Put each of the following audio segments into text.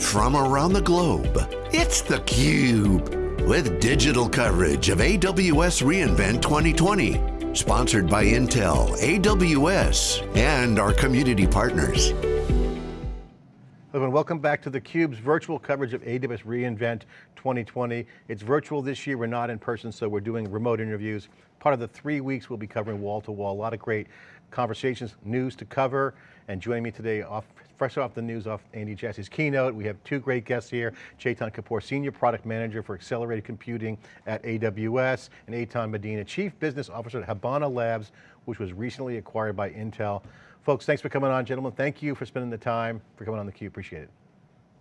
from around the globe. It's theCUBE, with digital coverage of AWS reInvent 2020. Sponsored by Intel, AWS, and our community partners. And welcome back to theCUBE's virtual coverage of AWS reInvent 2020. It's virtual this year, we're not in person, so we're doing remote interviews. Part of the three weeks we'll be covering wall to wall, a lot of great conversations, news to cover, and joining me today, off, fresh off the news off Andy Jassy's keynote, we have two great guests here, Chetan Kapoor, Senior Product Manager for Accelerated Computing at AWS, and Eitan Medina, Chief Business Officer at Habana Labs, which was recently acquired by Intel. Folks, thanks for coming on, gentlemen. Thank you for spending the time, for coming on theCUBE, appreciate it.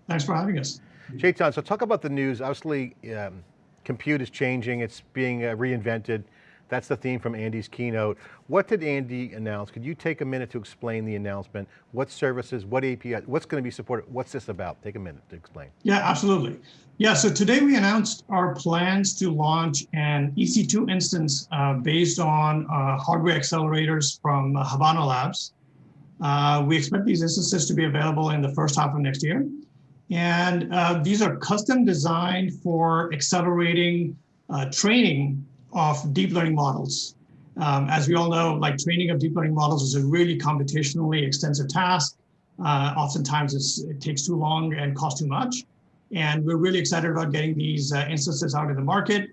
Thanks for having us. Chetan, so talk about the news. Obviously, um, compute is changing, it's being uh, reinvented. That's the theme from Andy's keynote. What did Andy announce? Could you take a minute to explain the announcement? What services, what API, what's going to be supported? What's this about? Take a minute to explain. Yeah, absolutely. Yeah, so today we announced our plans to launch an EC2 instance uh, based on uh, hardware accelerators from uh, Habana Labs. Uh, we expect these instances to be available in the first half of next year. And uh, these are custom designed for accelerating uh, training of deep learning models. Um, as we all know, like training of deep learning models is a really computationally extensive task. Uh, oftentimes it takes too long and costs too much. And we're really excited about getting these uh, instances out in the market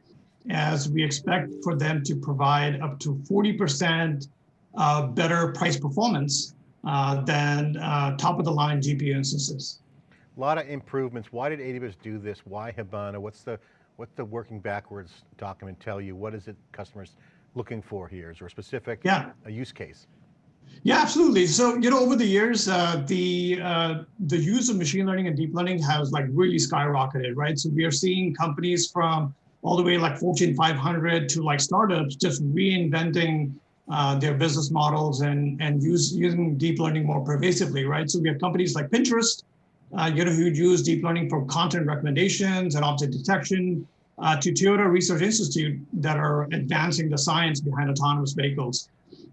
as we expect for them to provide up to 40% uh, better price performance than uh, top of the line GPU instances. A lot of improvements. Why did AWS do this? Why Habana? What's the, what's the working backwards document tell you? What is it customers looking for here? Is there a specific yeah. a use case? Yeah, absolutely. So, you know, over the years, uh, the uh, the use of machine learning and deep learning has like really skyrocketed, right? So we are seeing companies from all the way like Fortune 500 to like startups just reinventing uh, their business models and, and use, using deep learning more pervasively, right? So we have companies like Pinterest, uh, you know, who use deep learning for content recommendations and object detection, uh, to Toyota Research Institute that are advancing the science behind autonomous vehicles.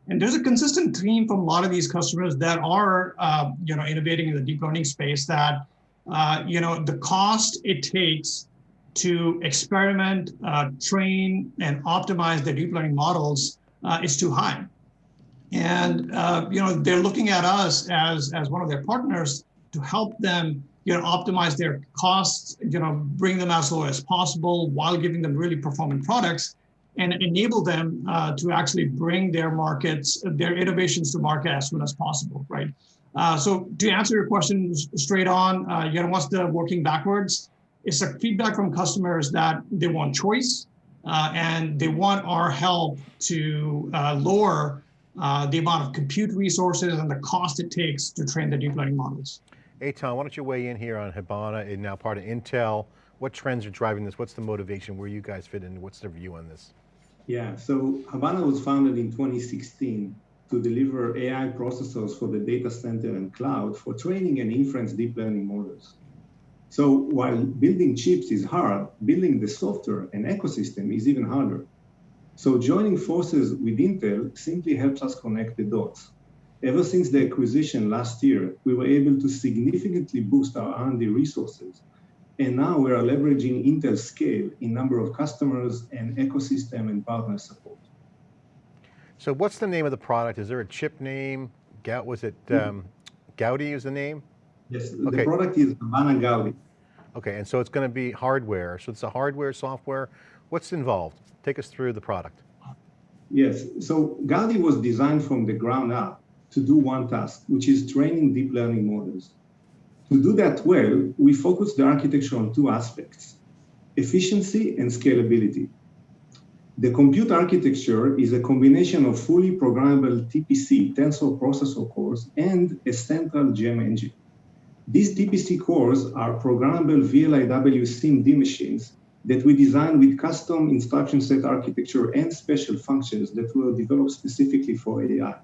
And there's a consistent theme from a lot of these customers that are, uh, you know, innovating in the deep learning space that, uh, you know, the cost it takes to experiment, train, and optimize their deep learning models uh, is too high. And uh, you know they're looking at us as as one of their partners to help them you know optimize their costs, you know bring them as low as possible while giving them really performant products and enable them uh, to actually bring their markets, their innovations to market as soon as possible, right? Uh, so to answer your question straight on, uh, you know, what's the working backwards? It's a feedback from customers that they want choice, and they want our help to uh, lower uh, the amount of compute resources and the cost it takes to train the deep learning models. Eitan, why don't you weigh in here on Habana and now part of Intel. What trends are driving this? What's the motivation? Where you guys fit in? What's the view on this? Yeah, so Habana was founded in 2016 to deliver AI processors for the data center and cloud for training and inference deep learning models. So while building chips is hard, building the software and ecosystem is even harder. So joining forces with Intel simply helps us connect the dots. Ever since the acquisition last year, we were able to significantly boost our R&D resources. And now we are leveraging Intel's scale in number of customers and ecosystem and partner support. So what's the name of the product? Is there a chip name? Was it um, Gaudi is the name? Yes, okay. the product is Habana Gaudi. Okay, and so it's going to be hardware. So it's a hardware, software. What's involved? Take us through the product. Yes, so Gaudi was designed from the ground up to do one task, which is training deep learning models. To do that well, we focused the architecture on two aspects, efficiency and scalability. The compute architecture is a combination of fully programmable TPC tensor processor cores and a central GEMM engine. These TPC cores are programmable VLIW SIMD machines that we designed with custom instruction set architecture and special functions that were developed specifically for AI.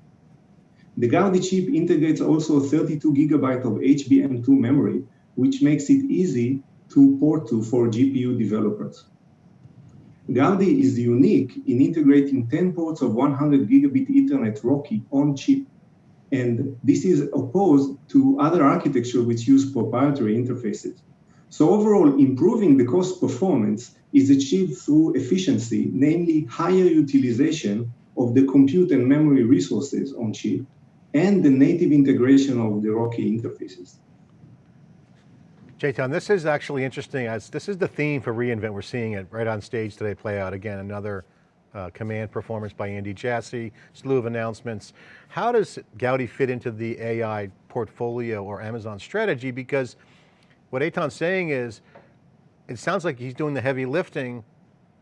The Gaudi chip integrates also 32 gigabyte of HBM2 memory, which makes it easy to port to for GPU developers. Gaudi is unique in integrating 10 ports of 100 gigabit Ethernet RoCE on chip And this is opposed to other architecture which use proprietary interfaces. So overall, improving the cost performance is achieved through efficiency, namely higher utilization of the compute and memory resources on chip, and the native integration of the ROCE interfaces. Chetan, this is actually interesting as this is the theme for reInvent. We're seeing it right on stage today play out again, another uh, command performance by Andy Jassy, slew of announcements. How does Gaudi fit into the AI portfolio or Amazon strategy? Because what Eitan's saying is, it sounds like he's doing the heavy lifting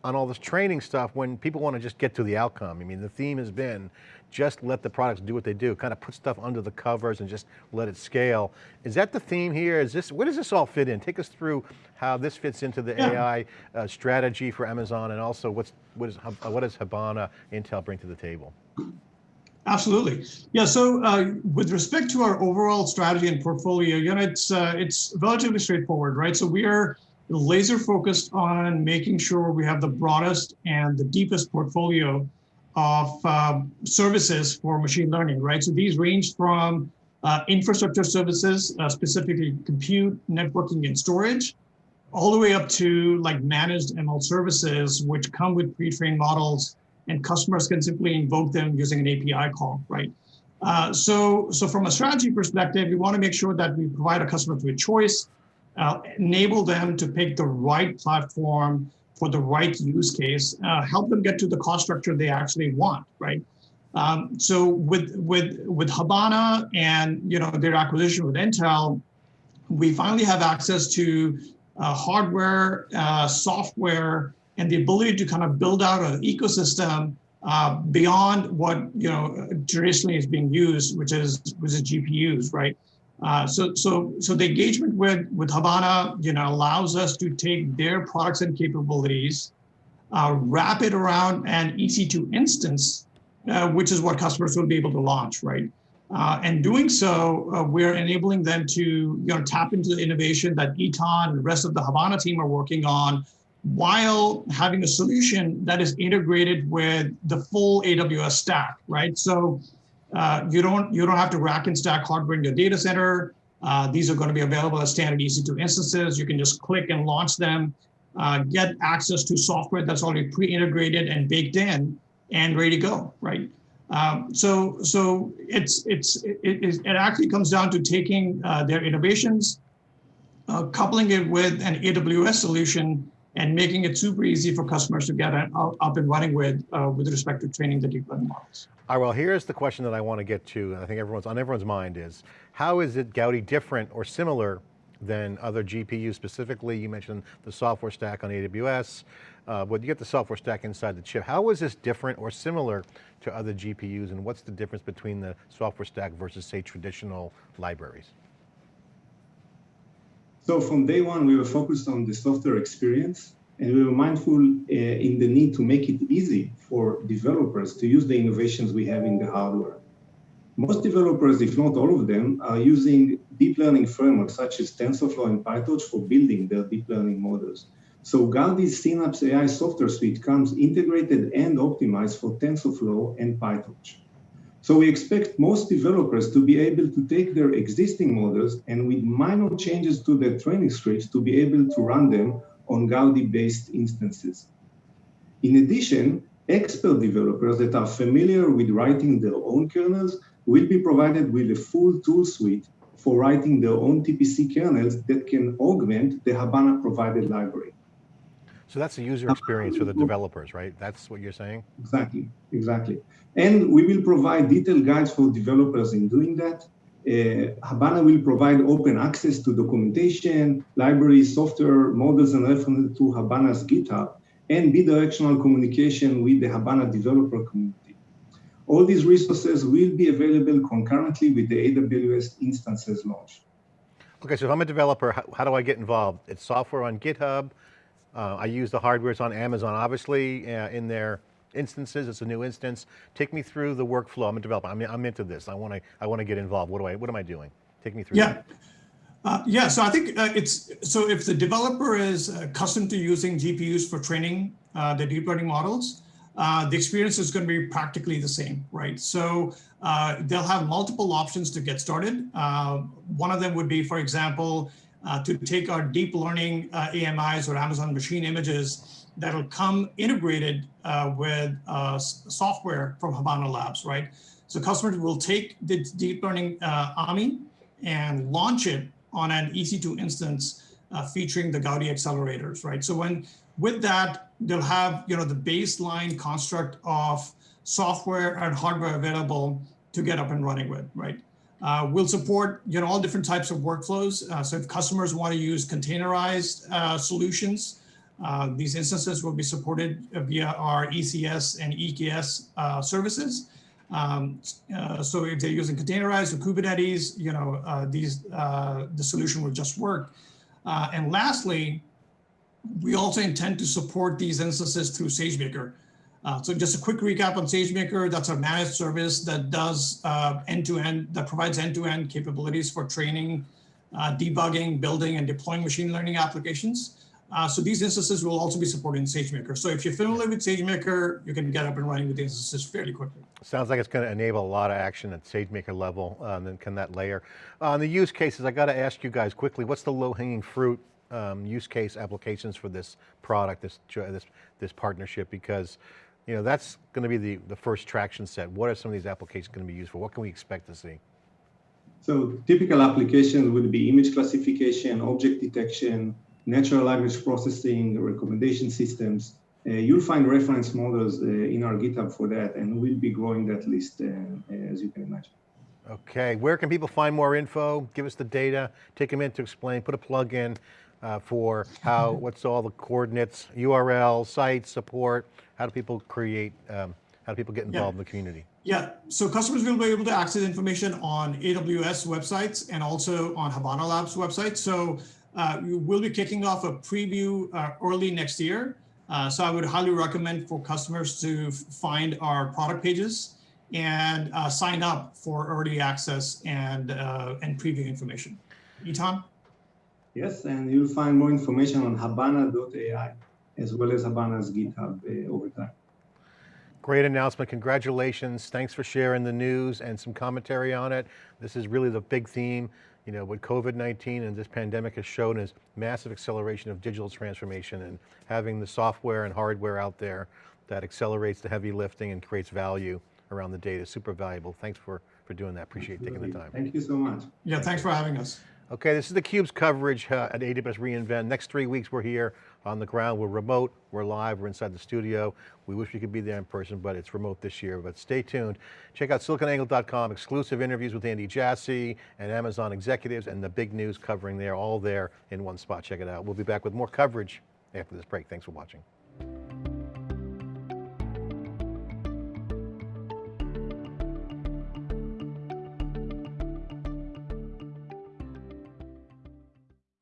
on all this training stuff when people want to just get to the outcome. I mean, the theme has been just let the products do what they do, kind of put stuff under the covers and just let it scale. Is that the theme here? Is this, where does this all fit in? Take us through how this fits into the yeah. AI uh, strategy for Amazon and also what's, what, is, what does Habana Intel bring to the table? Absolutely. Yeah. So uh, with respect to our overall strategy and portfolio, you know, it's uh, it's relatively straightforward, right? So we are laser focused on making sure we have the broadest and the deepest portfolio of uh, services for machine learning, right? So these range from uh, infrastructure services, uh, specifically compute, networking, and storage, all the way up to like managed ML services, which come with pre-trained models and customers can simply invoke them using an API call, right? Uh, so, so from a strategy perspective, we want to make sure that we provide a customer with choice, uh, enable them to pick the right platform for the right use case, uh, help them get to the cost structure they actually want, right? Um, so with with with Habana and you know their acquisition with Intel, we finally have access to uh, hardware, uh, software, and the ability to kind of build out an ecosystem uh, beyond what you know traditionally is being used, which is which is GPUs, right? Uh, so so so the engagement with with Habana, you know, allows us to take their products and capabilities, uh, wrap it around an EC2 instance, uh, which is what customers will be able to launch, right? Uh, and doing so, uh, we're enabling them to you know tap into the innovation that Eitan and the rest of the Habana team are working on while having a solution that is integrated with the full AWS stack, right? So uh, you don't you don't have to rack and stack hardware in your data center. Uh, these are going to be available as standard EC2 instances. You can just click and launch them, uh, get access to software that's already pre-integrated and baked in and ready to go, right? Um, so so it's it's it, it, it, actually comes down to taking uh, their innovations, uh, coupling it with an AWS solution and making it super easy for customers to get up and running with, uh, with respect to training the deep learning models. All right, well, here's the question that I want to get to, and I think everyone's on everyone's mind is, how is it Gaudi different or similar than other GPUs? Specifically, you mentioned the software stack on AWS, uh, but you get the software stack inside the chip. How is this different or similar to other GPUs, and what's the difference between the software stack versus, say, traditional libraries? So from day one, we were focused on the software experience, and we were mindful uh, in the need to make it easy for developers to use the innovations we have in the hardware. Most developers, if not all of them, are using deep learning frameworks such as TensorFlow and PyTorch for building their deep learning models. So Gaudi's Synapse AI software suite comes integrated and optimized for TensorFlow and PyTorch. So we expect most developers to be able to take their existing models and with minor changes to their training scripts to be able to run them on Gaudi-based instances. In addition, expert developers that are familiar with writing their own kernels will be provided with a full tool suite for writing their own TPC kernels that can augment the Habana provided library. So that's the user experience for the developers, right? That's what you're saying? Exactly, exactly. And we will provide detailed guides for developers in doing that. Uh, Habana will provide open access to documentation, libraries, software, models, and references to Habana's GitHub, and bidirectional communication with the Habana developer community. All these resources will be available concurrently with the AWS instances launch. Okay, so if I'm a developer, how, how do I get involved? It's software on GitHub, uh, I use the hardwares on Amazon, obviously, uh, in their instances, it's a new instance. Take me through the workflow. I'm a developer, I'm, I'm into this. I want to I want to get involved. What do I, what am I doing? Take me through Yeah. Uh, yeah, so I think uh, it's, so if the developer is accustomed to using GPUs for training uh, the deep learning models, uh, the experience is going to be practically the same, right? So uh, they'll have multiple options to get started. Uh, one of them would be, for example, uh, to take our deep learning uh, AMIs or Amazon machine images that'll come integrated uh, with software from Habana Labs, right? So customers will take the deep learning AMI and launch it on an EC2 instance featuring the Gaudi accelerators, right? So when with that, they'll have you know the baseline construct of software and hardware available to get up and running with, right? Uh, we'll support you know all different types of workflows. Uh, so if customers want to use containerized uh, solutions, uh, these instances will be supported via our ECS and EKS uh, services. Um, uh, so if they're using containerized or Kubernetes, you know these the solution will just work. and lastly, we also intend to support these instances through SageMaker. Uh, so just a quick recap on SageMaker, that's our managed service that does uh, end-to-end, -end, that provides end-to-end -end capabilities for training, uh, debugging, building, and deploying machine learning applications. Uh, so these instances will also be supported in SageMaker. So if you're familiar with SageMaker, you can get up and running with the instances fairly quickly. Sounds like it's going to enable a lot of action at SageMaker level, um, then can that layer. Uh, on the use cases, I got to ask you guys quickly, what's the low hanging fruit um, use case applications for this product, this, this, this partnership, because you know, that's going to be the, the first traction set. What are some of these applications going to be used for? What can we expect to see? So typical applications would be image classification, object detection, natural language processing, recommendation systems. Uh, you'll find reference models uh, in our GitHub for that, and we'll be growing that list, uh, as you can imagine. Okay, where can people find more info? Give us the data, take a minute to explain, put a plug in uh, for how, what's all the coordinates, URL, site, support, how do people create, um, how do people get involved yeah. in the community? Yeah, so customers will be able to access information on AWS websites and also on Habana Labs website. So uh, we will be kicking off a preview uh, early next year. Uh, so I would highly recommend for customers to find our product pages and uh, sign up for early access and, uh, and preview information. Eitan? Yes, and you'll find more information on habana.ai as well as Habana's GitHub uh, over time. Great announcement, congratulations. Thanks for sharing the news and some commentary on it. This is really the big theme. You know, what COVID-19 and this pandemic has shown is massive acceleration of digital transformation and having the software and hardware out there that accelerates the heavy lifting and creates value around the data, super valuable. Thanks for, for doing that, appreciate Absolutely. taking the time. Thank you so much. Yeah, thanks for having us. Okay, this is theCUBE's coverage uh, at AWS reInvent. Next three weeks we're here on the ground. We're remote, we're live, we're inside the studio. We wish we could be there in person, but it's remote this year, but stay tuned. Check out siliconangle.com, exclusive interviews with Andy Jassy and Amazon executives and the big news covering there, all there in one spot. Check it out. We'll be back with more coverage after this break. Thanks for watching.